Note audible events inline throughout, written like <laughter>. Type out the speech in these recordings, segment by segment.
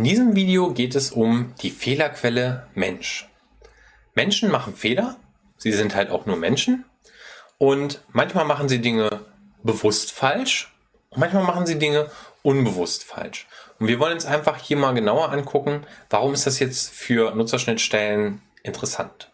In diesem Video geht es um die Fehlerquelle Mensch. Menschen machen Fehler, sie sind halt auch nur Menschen und manchmal machen sie Dinge bewusst falsch und manchmal machen sie Dinge unbewusst falsch. Und wir wollen uns einfach hier mal genauer angucken, warum ist das jetzt für Nutzerschnittstellen interessant.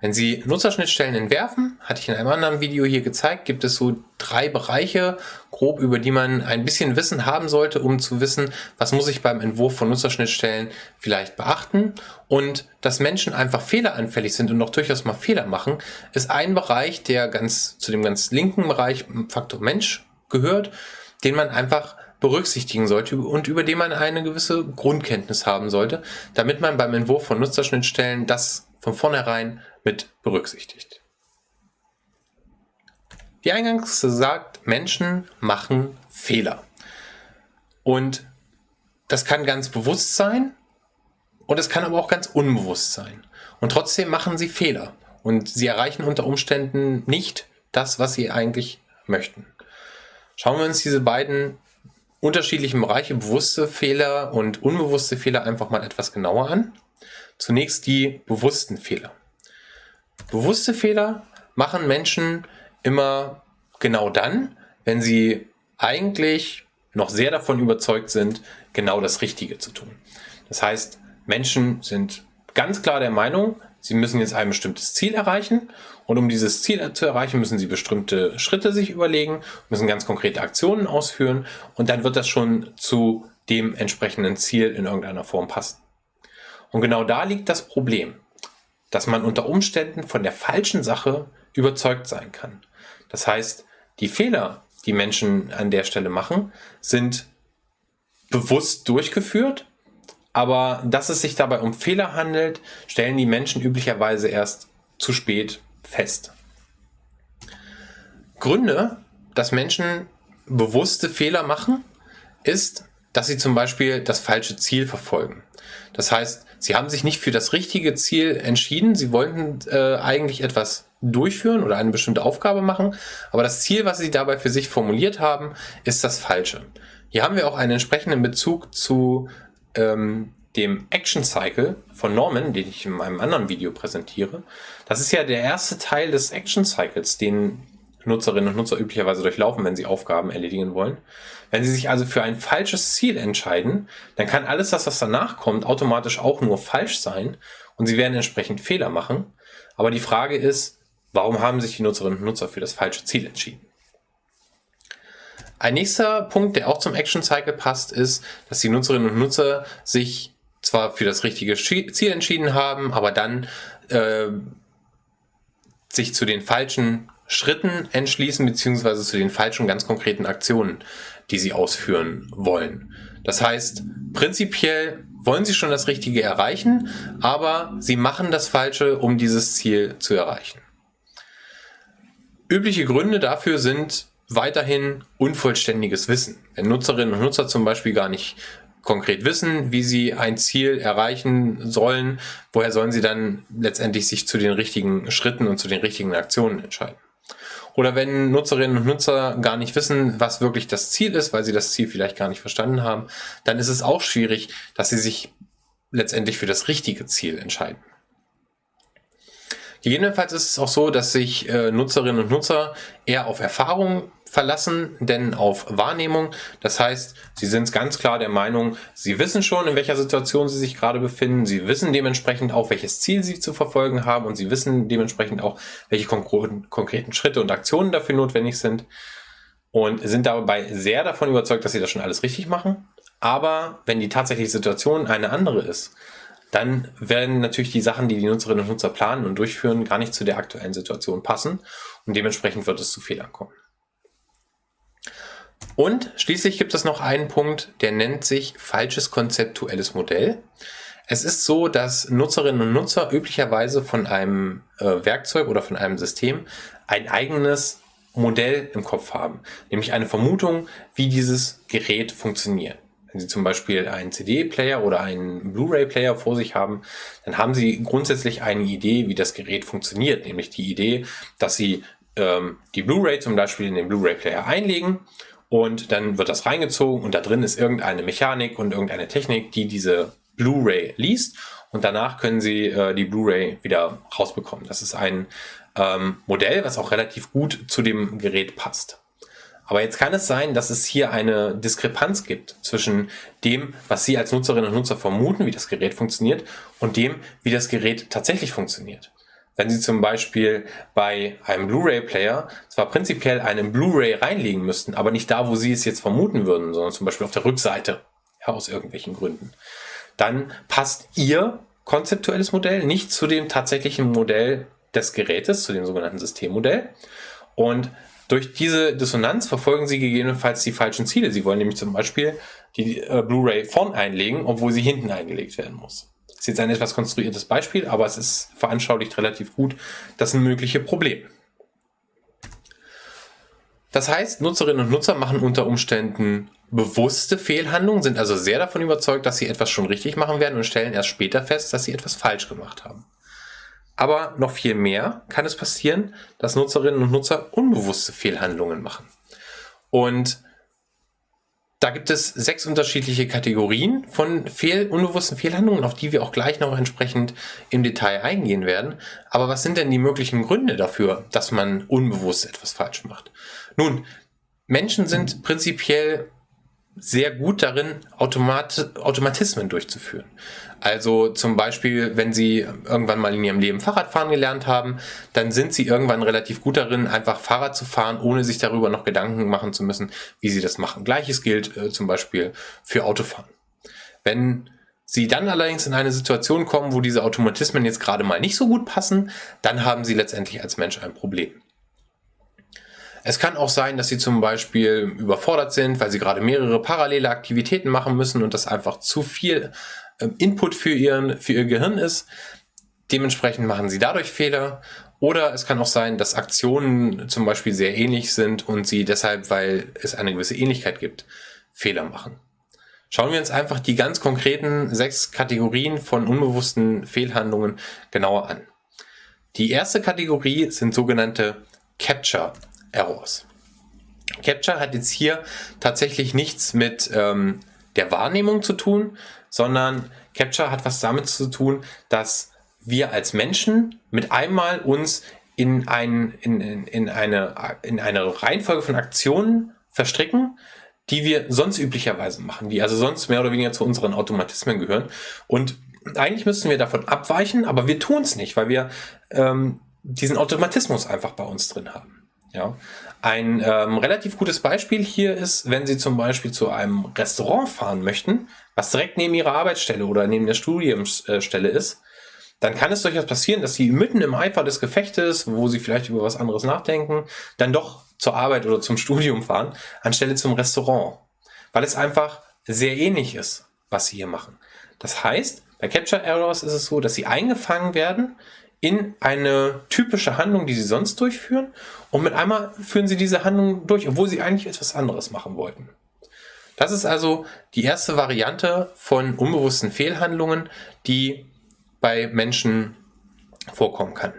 Wenn Sie Nutzerschnittstellen entwerfen, hatte ich in einem anderen Video hier gezeigt, gibt es so drei Bereiche, grob über die man ein bisschen Wissen haben sollte, um zu wissen, was muss ich beim Entwurf von Nutzerschnittstellen vielleicht beachten. Und dass Menschen einfach fehleranfällig sind und auch durchaus mal Fehler machen, ist ein Bereich, der ganz zu dem ganz linken Bereich Faktor Mensch gehört, den man einfach berücksichtigen sollte und über den man eine gewisse Grundkenntnis haben sollte, damit man beim Entwurf von Nutzerschnittstellen das von vornherein mit berücksichtigt. Wie eingangs gesagt, Menschen machen Fehler. Und das kann ganz bewusst sein und es kann aber auch ganz unbewusst sein. Und trotzdem machen sie Fehler und sie erreichen unter Umständen nicht das, was sie eigentlich möchten. Schauen wir uns diese beiden unterschiedlichen Bereiche, bewusste Fehler und unbewusste Fehler, einfach mal etwas genauer an. Zunächst die bewussten Fehler. Bewusste Fehler machen Menschen immer genau dann, wenn sie eigentlich noch sehr davon überzeugt sind, genau das Richtige zu tun. Das heißt, Menschen sind ganz klar der Meinung, sie müssen jetzt ein bestimmtes Ziel erreichen und um dieses Ziel zu erreichen, müssen sie bestimmte Schritte sich überlegen, müssen ganz konkrete Aktionen ausführen und dann wird das schon zu dem entsprechenden Ziel in irgendeiner Form passen. Und genau da liegt das Problem, dass man unter Umständen von der falschen Sache überzeugt sein kann. Das heißt, die Fehler, die Menschen an der Stelle machen, sind bewusst durchgeführt, aber dass es sich dabei um Fehler handelt, stellen die Menschen üblicherweise erst zu spät fest. Gründe, dass Menschen bewusste Fehler machen, ist, dass sie zum Beispiel das falsche Ziel verfolgen. Das heißt, sie haben sich nicht für das richtige Ziel entschieden. Sie wollten äh, eigentlich etwas durchführen oder eine bestimmte Aufgabe machen, aber das Ziel, was sie dabei für sich formuliert haben, ist das falsche. Hier haben wir auch einen entsprechenden Bezug zu ähm, dem Action Cycle von Norman, den ich in meinem anderen Video präsentiere. Das ist ja der erste Teil des Action Cycles, den Nutzerinnen und Nutzer üblicherweise durchlaufen, wenn sie Aufgaben erledigen wollen. Wenn sie sich also für ein falsches Ziel entscheiden, dann kann alles was danach kommt, automatisch auch nur falsch sein und sie werden entsprechend Fehler machen. Aber die Frage ist, warum haben sich die Nutzerinnen und Nutzer für das falsche Ziel entschieden? Ein nächster Punkt, der auch zum Action Cycle passt, ist, dass die Nutzerinnen und Nutzer sich zwar für das richtige Ziel entschieden haben, aber dann äh, sich zu den falschen Schritten entschließen, beziehungsweise zu den falschen ganz konkreten Aktionen, die sie ausführen wollen. Das heißt, prinzipiell wollen sie schon das Richtige erreichen, aber sie machen das Falsche, um dieses Ziel zu erreichen. Übliche Gründe dafür sind weiterhin unvollständiges Wissen. Wenn Nutzerinnen und Nutzer zum Beispiel gar nicht konkret wissen, wie sie ein Ziel erreichen sollen, woher sollen sie dann letztendlich sich zu den richtigen Schritten und zu den richtigen Aktionen entscheiden? Oder wenn Nutzerinnen und Nutzer gar nicht wissen, was wirklich das Ziel ist, weil sie das Ziel vielleicht gar nicht verstanden haben, dann ist es auch schwierig, dass sie sich letztendlich für das richtige Ziel entscheiden. Gegebenenfalls ist es auch so, dass sich äh, Nutzerinnen und Nutzer eher auf Erfahrung verlassen, denn auf Wahrnehmung. Das heißt, sie sind ganz klar der Meinung, sie wissen schon, in welcher Situation sie sich gerade befinden. Sie wissen dementsprechend auch, welches Ziel sie zu verfolgen haben und sie wissen dementsprechend auch, welche konkreten Schritte und Aktionen dafür notwendig sind und sind dabei sehr davon überzeugt, dass sie das schon alles richtig machen. Aber wenn die tatsächliche Situation eine andere ist, dann werden natürlich die Sachen, die die Nutzerinnen und Nutzer planen und durchführen, gar nicht zu der aktuellen Situation passen und dementsprechend wird es zu Fehlern kommen. Und schließlich gibt es noch einen Punkt, der nennt sich falsches konzeptuelles Modell. Es ist so, dass Nutzerinnen und Nutzer üblicherweise von einem äh, Werkzeug oder von einem System ein eigenes Modell im Kopf haben, nämlich eine Vermutung, wie dieses Gerät funktioniert. Wenn Sie zum Beispiel einen CD-Player oder einen Blu-ray-Player vor sich haben, dann haben Sie grundsätzlich eine Idee, wie das Gerät funktioniert, nämlich die Idee, dass Sie ähm, die Blu-ray zum Beispiel in den Blu-ray-Player einlegen und dann wird das reingezogen und da drin ist irgendeine Mechanik und irgendeine Technik, die diese Blu-ray liest und danach können Sie äh, die Blu-ray wieder rausbekommen. Das ist ein ähm, Modell, was auch relativ gut zu dem Gerät passt. Aber jetzt kann es sein, dass es hier eine Diskrepanz gibt zwischen dem, was Sie als Nutzerinnen und Nutzer vermuten, wie das Gerät funktioniert, und dem, wie das Gerät tatsächlich funktioniert. Wenn Sie zum Beispiel bei einem Blu-ray-Player zwar prinzipiell einen Blu-ray reinlegen müssten, aber nicht da, wo Sie es jetzt vermuten würden, sondern zum Beispiel auf der Rückseite, ja, aus irgendwelchen Gründen, dann passt Ihr konzeptuelles Modell nicht zu dem tatsächlichen Modell des Gerätes, zu dem sogenannten Systemmodell. Und durch diese Dissonanz verfolgen Sie gegebenenfalls die falschen Ziele. Sie wollen nämlich zum Beispiel die äh, Blu-ray vorn einlegen, obwohl sie hinten eingelegt werden muss. Das ist jetzt ein etwas konstruiertes Beispiel, aber es ist veranschaulicht relativ gut das mögliche Problem. Das heißt, Nutzerinnen und Nutzer machen unter Umständen bewusste Fehlhandlungen, sind also sehr davon überzeugt, dass sie etwas schon richtig machen werden und stellen erst später fest, dass sie etwas falsch gemacht haben. Aber noch viel mehr kann es passieren, dass Nutzerinnen und Nutzer unbewusste Fehlhandlungen machen. Und da gibt es sechs unterschiedliche Kategorien von Fehl, unbewussten Fehlhandlungen, auf die wir auch gleich noch entsprechend im Detail eingehen werden. Aber was sind denn die möglichen Gründe dafür, dass man unbewusst etwas falsch macht? Nun, Menschen sind prinzipiell sehr gut darin, Automat Automatismen durchzuführen. Also zum Beispiel, wenn Sie irgendwann mal in Ihrem Leben Fahrradfahren gelernt haben, dann sind Sie irgendwann relativ gut darin, einfach Fahrrad zu fahren, ohne sich darüber noch Gedanken machen zu müssen, wie Sie das machen. Gleiches gilt äh, zum Beispiel für Autofahren. Wenn Sie dann allerdings in eine Situation kommen, wo diese Automatismen jetzt gerade mal nicht so gut passen, dann haben Sie letztendlich als Mensch ein Problem. Es kann auch sein, dass sie zum Beispiel überfordert sind, weil sie gerade mehrere parallele Aktivitäten machen müssen und das einfach zu viel ähm, Input für, ihren, für ihr Gehirn ist. Dementsprechend machen sie dadurch Fehler. Oder es kann auch sein, dass Aktionen zum Beispiel sehr ähnlich sind und sie deshalb, weil es eine gewisse Ähnlichkeit gibt, Fehler machen. Schauen wir uns einfach die ganz konkreten sechs Kategorien von unbewussten Fehlhandlungen genauer an. Die erste Kategorie sind sogenannte Capture Errors. Capture hat jetzt hier tatsächlich nichts mit ähm, der Wahrnehmung zu tun, sondern Capture hat was damit zu tun, dass wir als Menschen mit einmal uns in, ein, in, in, in, eine, in eine Reihenfolge von Aktionen verstricken, die wir sonst üblicherweise machen, die also sonst mehr oder weniger zu unseren Automatismen gehören. Und eigentlich müssten wir davon abweichen, aber wir tun es nicht, weil wir ähm, diesen Automatismus einfach bei uns drin haben. Ja. Ein ähm, relativ gutes Beispiel hier ist, wenn Sie zum Beispiel zu einem Restaurant fahren möchten, was direkt neben Ihrer Arbeitsstelle oder neben der Studiumsstelle ist, dann kann es durchaus passieren, dass Sie mitten im Eifer des Gefechtes, wo Sie vielleicht über was anderes nachdenken, dann doch zur Arbeit oder zum <laughs> Studium fahren, anstelle zum Restaurant. Weil es einfach sehr ähnlich ist, was Sie hier machen. Das heißt, bei Capture Errors ist es so, dass Sie eingefangen werden in eine typische Handlung, die sie sonst durchführen und mit einmal führen sie diese Handlung durch, obwohl sie eigentlich etwas anderes machen wollten. Das ist also die erste Variante von unbewussten Fehlhandlungen, die bei Menschen vorkommen kann.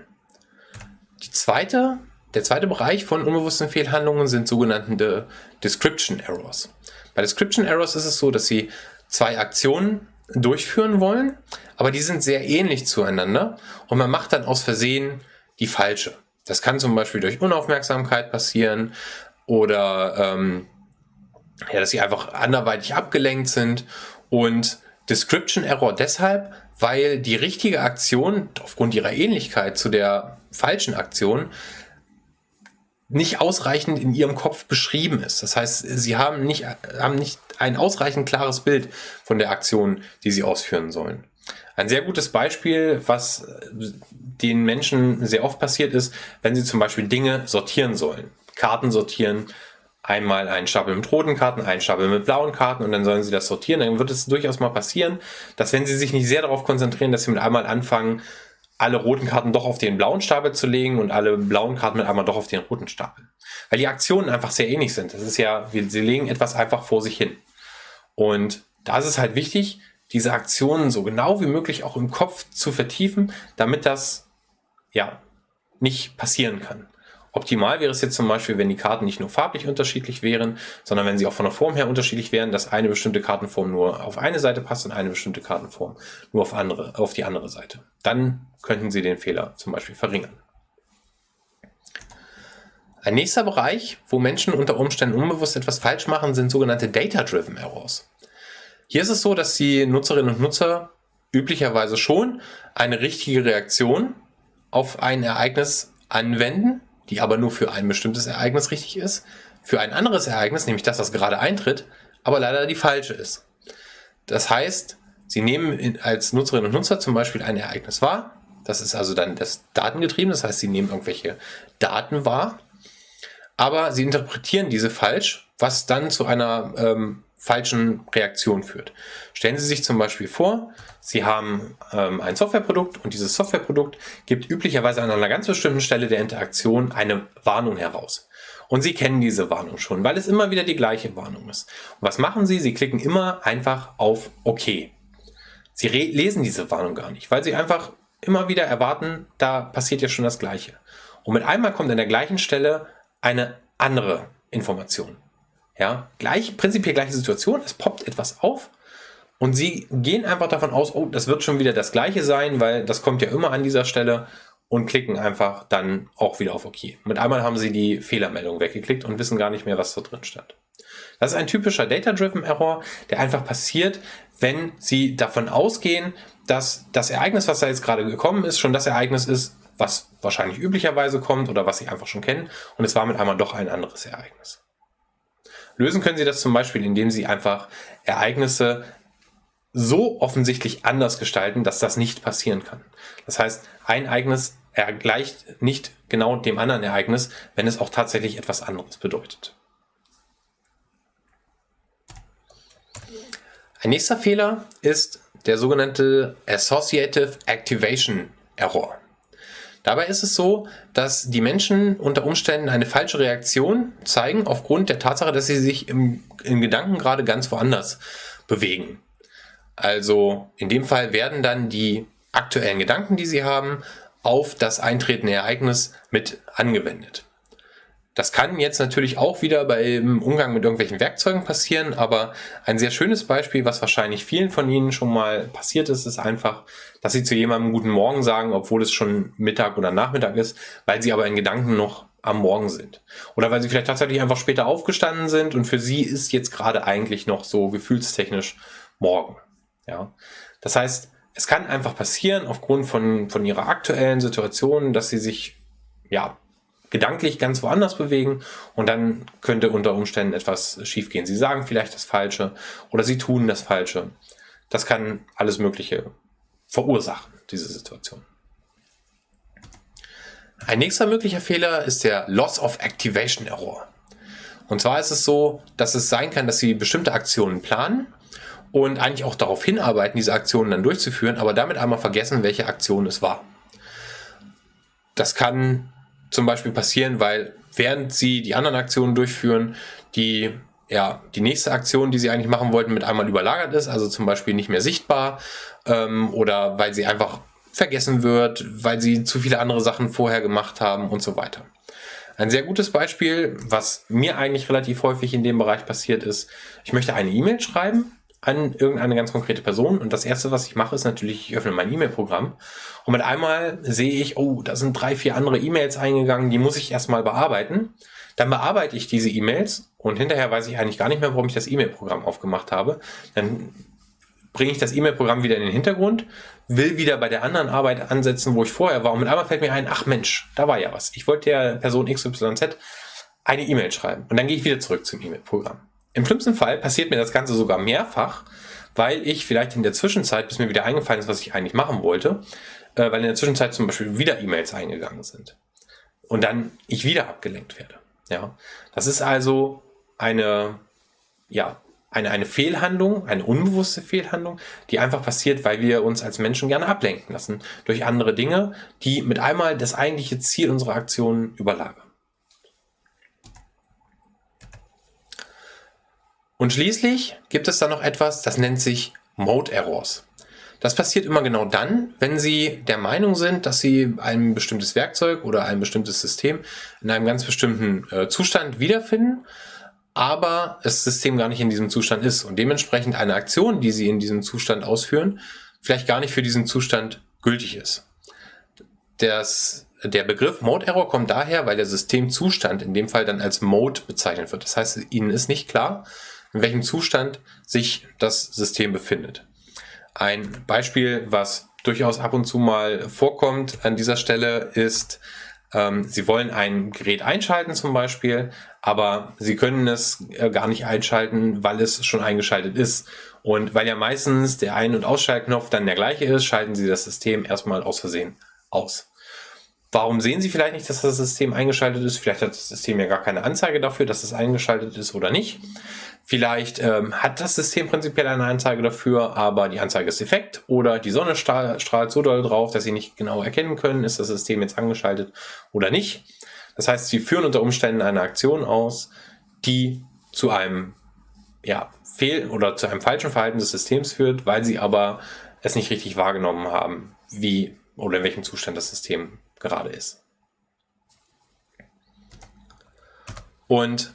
Die zweite, der zweite Bereich von unbewussten Fehlhandlungen sind sogenannte Description Errors. Bei Description Errors ist es so, dass sie zwei Aktionen durchführen wollen, aber die sind sehr ähnlich zueinander und man macht dann aus Versehen die falsche. Das kann zum Beispiel durch Unaufmerksamkeit passieren oder ähm, ja, dass sie einfach anderweitig abgelenkt sind und Description Error deshalb, weil die richtige Aktion aufgrund ihrer Ähnlichkeit zu der falschen Aktion nicht ausreichend in ihrem Kopf beschrieben ist. Das heißt, sie haben nicht, haben nicht ein ausreichend klares Bild von der Aktion, die sie ausführen sollen. Ein sehr gutes Beispiel, was den Menschen sehr oft passiert ist, wenn sie zum Beispiel Dinge sortieren sollen. Karten sortieren, einmal einen Stapel mit roten Karten, einen Stapel mit blauen Karten und dann sollen sie das sortieren. Dann wird es durchaus mal passieren, dass wenn sie sich nicht sehr darauf konzentrieren, dass sie mit einmal anfangen, alle roten Karten doch auf den blauen Stapel zu legen und alle blauen Karten mit einmal doch auf den roten Stapel. Weil die Aktionen einfach sehr ähnlich sind. Das ist ja, sie legen etwas einfach vor sich hin. Und da ist es halt wichtig, diese Aktionen so genau wie möglich auch im Kopf zu vertiefen, damit das ja nicht passieren kann. Optimal wäre es jetzt zum Beispiel, wenn die Karten nicht nur farblich unterschiedlich wären, sondern wenn sie auch von der Form her unterschiedlich wären, dass eine bestimmte Kartenform nur auf eine Seite passt und eine bestimmte Kartenform nur auf, andere, auf die andere Seite. Dann könnten Sie den Fehler zum Beispiel verringern. Ein nächster Bereich, wo Menschen unter Umständen unbewusst etwas falsch machen, sind sogenannte Data-Driven Errors. Hier ist es so, dass die Nutzerinnen und Nutzer üblicherweise schon eine richtige Reaktion auf ein Ereignis anwenden, die aber nur für ein bestimmtes Ereignis richtig ist, für ein anderes Ereignis, nämlich das, das gerade eintritt, aber leider die falsche ist. Das heißt, Sie nehmen als Nutzerinnen und Nutzer zum Beispiel ein Ereignis wahr, das ist also dann das Datengetrieben, das heißt, Sie nehmen irgendwelche Daten wahr, aber Sie interpretieren diese falsch, was dann zu einer ähm, falschen Reaktion führt. Stellen Sie sich zum Beispiel vor, Sie haben ähm, ein Softwareprodukt und dieses Softwareprodukt gibt üblicherweise an einer ganz bestimmten Stelle der Interaktion eine Warnung heraus. Und Sie kennen diese Warnung schon, weil es immer wieder die gleiche Warnung ist. Und was machen Sie? Sie klicken immer einfach auf OK. Sie lesen diese Warnung gar nicht, weil Sie einfach immer wieder erwarten, da passiert ja schon das Gleiche. Und mit einmal kommt an der gleichen Stelle eine andere Information. Ja, gleich, prinzipiell gleiche Situation, es poppt etwas auf und sie gehen einfach davon aus, oh, das wird schon wieder das gleiche sein, weil das kommt ja immer an dieser Stelle und klicken einfach dann auch wieder auf OK. Mit einmal haben sie die Fehlermeldung weggeklickt und wissen gar nicht mehr, was da drin stand. Das ist ein typischer Data-Driven Error, der einfach passiert, wenn Sie davon ausgehen, dass das Ereignis, was da jetzt gerade gekommen ist, schon das Ereignis ist, was wahrscheinlich üblicherweise kommt oder was Sie einfach schon kennen und es war mit einmal doch ein anderes Ereignis. Lösen können Sie das zum Beispiel, indem Sie einfach Ereignisse so offensichtlich anders gestalten, dass das nicht passieren kann. Das heißt, ein Ereignis gleicht nicht genau dem anderen Ereignis, wenn es auch tatsächlich etwas anderes bedeutet. Ein nächster Fehler ist der sogenannte Associative Activation Error. Dabei ist es so, dass die Menschen unter Umständen eine falsche Reaktion zeigen aufgrund der Tatsache, dass sie sich im, in Gedanken gerade ganz woanders bewegen. Also in dem Fall werden dann die aktuellen Gedanken, die sie haben, auf das eintretende Ereignis mit angewendet. Das kann jetzt natürlich auch wieder beim Umgang mit irgendwelchen Werkzeugen passieren, aber ein sehr schönes Beispiel, was wahrscheinlich vielen von Ihnen schon mal passiert ist, ist einfach, dass Sie zu jemandem guten Morgen sagen, obwohl es schon Mittag oder Nachmittag ist, weil Sie aber in Gedanken noch am Morgen sind. Oder weil Sie vielleicht tatsächlich einfach später aufgestanden sind und für Sie ist jetzt gerade eigentlich noch so gefühlstechnisch morgen. Ja, das heißt, es kann einfach passieren aufgrund von, von Ihrer aktuellen Situation, dass Sie sich ja gedanklich ganz woanders bewegen und dann könnte unter Umständen etwas schiefgehen. Sie sagen vielleicht das Falsche oder sie tun das Falsche. Das kann alles Mögliche verursachen, diese Situation. Ein nächster möglicher Fehler ist der Loss of Activation Error. Und zwar ist es so, dass es sein kann, dass Sie bestimmte Aktionen planen und eigentlich auch darauf hinarbeiten, diese Aktionen dann durchzuführen, aber damit einmal vergessen, welche Aktion es war. Das kann zum Beispiel passieren, weil während sie die anderen Aktionen durchführen, die ja, die nächste Aktion, die sie eigentlich machen wollten, mit einmal überlagert ist, also zum Beispiel nicht mehr sichtbar ähm, oder weil sie einfach vergessen wird, weil sie zu viele andere Sachen vorher gemacht haben und so weiter. Ein sehr gutes Beispiel, was mir eigentlich relativ häufig in dem Bereich passiert ist, ich möchte eine E-Mail schreiben an irgendeine ganz konkrete Person. Und das erste, was ich mache, ist natürlich, ich öffne mein E-Mail-Programm und mit einmal sehe ich, oh, da sind drei, vier andere E-Mails eingegangen, die muss ich erstmal bearbeiten. Dann bearbeite ich diese E-Mails und hinterher weiß ich eigentlich gar nicht mehr, warum ich das E-Mail-Programm aufgemacht habe. Dann bringe ich das E-Mail-Programm wieder in den Hintergrund, will wieder bei der anderen Arbeit ansetzen, wo ich vorher war. Und mit einmal fällt mir ein, ach Mensch, da war ja was. Ich wollte der Person XYZ eine E-Mail schreiben. Und dann gehe ich wieder zurück zum E-Mail-Programm. Im schlimmsten Fall passiert mir das Ganze sogar mehrfach, weil ich vielleicht in der Zwischenzeit, bis mir wieder eingefallen ist, was ich eigentlich machen wollte, äh, weil in der Zwischenzeit zum Beispiel wieder E-Mails eingegangen sind. Und dann ich wieder abgelenkt werde. Ja, das ist also eine, ja, eine, eine Fehlhandlung, eine unbewusste Fehlhandlung, die einfach passiert, weil wir uns als Menschen gerne ablenken lassen durch andere Dinge, die mit einmal das eigentliche Ziel unserer Aktionen überlagern. Und schließlich gibt es da noch etwas, das nennt sich Mode Errors. Das passiert immer genau dann, wenn Sie der Meinung sind, dass Sie ein bestimmtes Werkzeug oder ein bestimmtes System in einem ganz bestimmten äh, Zustand wiederfinden, aber das System gar nicht in diesem Zustand ist und dementsprechend eine Aktion, die Sie in diesem Zustand ausführen, vielleicht gar nicht für diesen Zustand gültig ist. Das, der Begriff Mode Error kommt daher, weil der Systemzustand in dem Fall dann als Mode bezeichnet wird. Das heißt, Ihnen ist nicht klar, in welchem Zustand sich das System befindet. Ein Beispiel, was durchaus ab und zu mal vorkommt an dieser Stelle, ist, ähm, Sie wollen ein Gerät einschalten zum Beispiel, aber Sie können es äh, gar nicht einschalten, weil es schon eingeschaltet ist. Und weil ja meistens der Ein- und Ausschaltknopf dann der gleiche ist, schalten Sie das System erstmal aus Versehen aus. Warum sehen Sie vielleicht nicht, dass das System eingeschaltet ist? Vielleicht hat das System ja gar keine Anzeige dafür, dass es eingeschaltet ist oder nicht. Vielleicht ähm, hat das System prinzipiell eine Anzeige dafür, aber die Anzeige ist defekt oder die Sonne strahlt so doll drauf, dass Sie nicht genau erkennen können, ist das System jetzt angeschaltet oder nicht. Das heißt, Sie führen unter Umständen eine Aktion aus, die zu einem ja, Fehl- oder zu einem falschen Verhalten des Systems führt, weil Sie aber es nicht richtig wahrgenommen haben, wie oder in welchem Zustand das System gerade ist. Und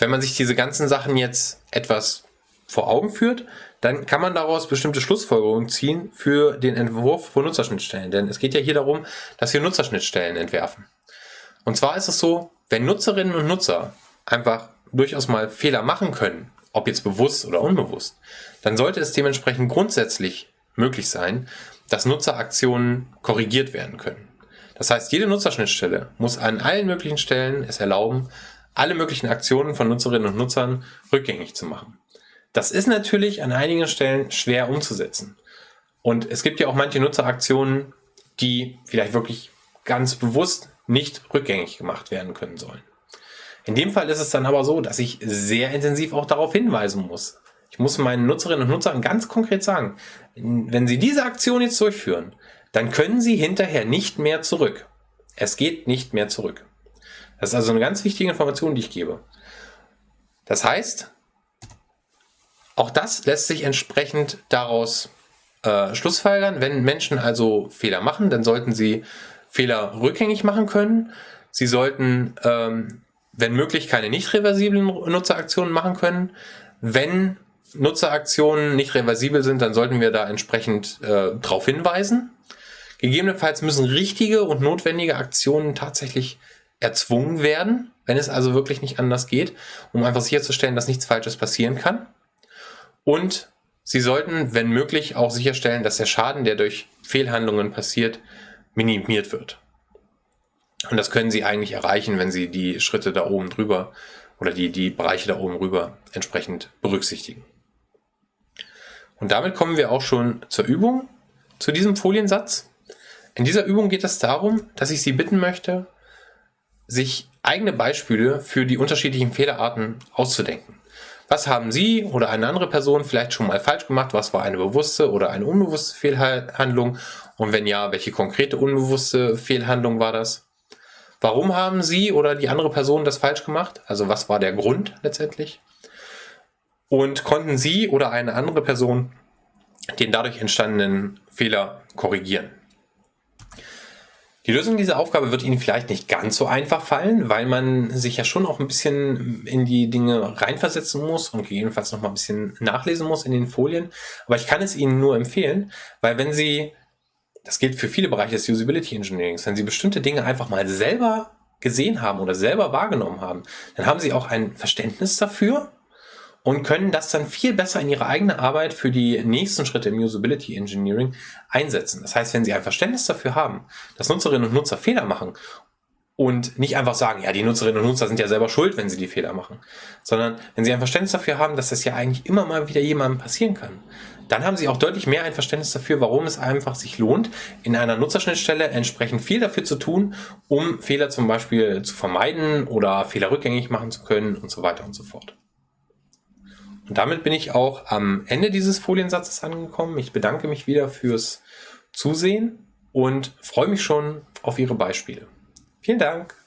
wenn man sich diese ganzen Sachen jetzt etwas vor Augen führt, dann kann man daraus bestimmte Schlussfolgerungen ziehen für den Entwurf von Nutzerschnittstellen. Denn es geht ja hier darum, dass wir Nutzerschnittstellen entwerfen. Und zwar ist es so, wenn Nutzerinnen und Nutzer einfach durchaus mal Fehler machen können, ob jetzt bewusst oder unbewusst, dann sollte es dementsprechend grundsätzlich möglich sein, dass Nutzeraktionen korrigiert werden können. Das heißt, jede Nutzerschnittstelle muss an allen möglichen Stellen es erlauben, alle möglichen Aktionen von Nutzerinnen und Nutzern rückgängig zu machen. Das ist natürlich an einigen Stellen schwer umzusetzen. Und es gibt ja auch manche Nutzeraktionen, die vielleicht wirklich ganz bewusst nicht rückgängig gemacht werden können sollen. In dem Fall ist es dann aber so, dass ich sehr intensiv auch darauf hinweisen muss. Ich muss meinen Nutzerinnen und Nutzern ganz konkret sagen, wenn sie diese Aktion jetzt durchführen, dann können sie hinterher nicht mehr zurück. Es geht nicht mehr zurück. Das ist also eine ganz wichtige Information, die ich gebe. Das heißt, auch das lässt sich entsprechend daraus äh, schlussfolgern. Wenn Menschen also Fehler machen, dann sollten sie Fehler rückgängig machen können. Sie sollten, ähm, wenn möglich, keine nicht reversiblen Nutzeraktionen machen können. Wenn Nutzeraktionen nicht reversibel sind, dann sollten wir da entsprechend äh, darauf hinweisen. Gegebenenfalls müssen richtige und notwendige Aktionen tatsächlich erzwungen werden, wenn es also wirklich nicht anders geht, um einfach sicherzustellen, dass nichts Falsches passieren kann. Und Sie sollten, wenn möglich, auch sicherstellen, dass der Schaden, der durch Fehlhandlungen passiert, minimiert wird. Und das können Sie eigentlich erreichen, wenn Sie die Schritte da oben drüber oder die, die Bereiche da oben rüber entsprechend berücksichtigen. Und damit kommen wir auch schon zur Übung, zu diesem Foliensatz. In dieser Übung geht es darum, dass ich Sie bitten möchte, sich eigene Beispiele für die unterschiedlichen Fehlerarten auszudenken. Was haben Sie oder eine andere Person vielleicht schon mal falsch gemacht? Was war eine bewusste oder eine unbewusste Fehlhandlung? Und wenn ja, welche konkrete unbewusste Fehlhandlung war das? Warum haben Sie oder die andere Person das falsch gemacht? Also was war der Grund letztendlich? Und konnten Sie oder eine andere Person den dadurch entstandenen Fehler korrigieren? Die Lösung dieser Aufgabe wird Ihnen vielleicht nicht ganz so einfach fallen, weil man sich ja schon auch ein bisschen in die Dinge reinversetzen muss und gegebenenfalls noch mal ein bisschen nachlesen muss in den Folien. Aber ich kann es Ihnen nur empfehlen, weil wenn Sie, das gilt für viele Bereiche des Usability Engineerings, wenn Sie bestimmte Dinge einfach mal selber gesehen haben oder selber wahrgenommen haben, dann haben Sie auch ein Verständnis dafür und können das dann viel besser in ihre eigene Arbeit für die nächsten Schritte im Usability Engineering einsetzen. Das heißt, wenn Sie ein Verständnis dafür haben, dass Nutzerinnen und Nutzer Fehler machen und nicht einfach sagen, ja, die Nutzerinnen und Nutzer sind ja selber schuld, wenn sie die Fehler machen, sondern wenn Sie ein Verständnis dafür haben, dass das ja eigentlich immer mal wieder jemandem passieren kann, dann haben Sie auch deutlich mehr ein Verständnis dafür, warum es einfach sich lohnt, in einer Nutzerschnittstelle entsprechend viel dafür zu tun, um Fehler zum Beispiel zu vermeiden oder Fehler rückgängig machen zu können und so weiter und so fort. Und damit bin ich auch am Ende dieses Foliensatzes angekommen. Ich bedanke mich wieder fürs Zusehen und freue mich schon auf Ihre Beispiele. Vielen Dank!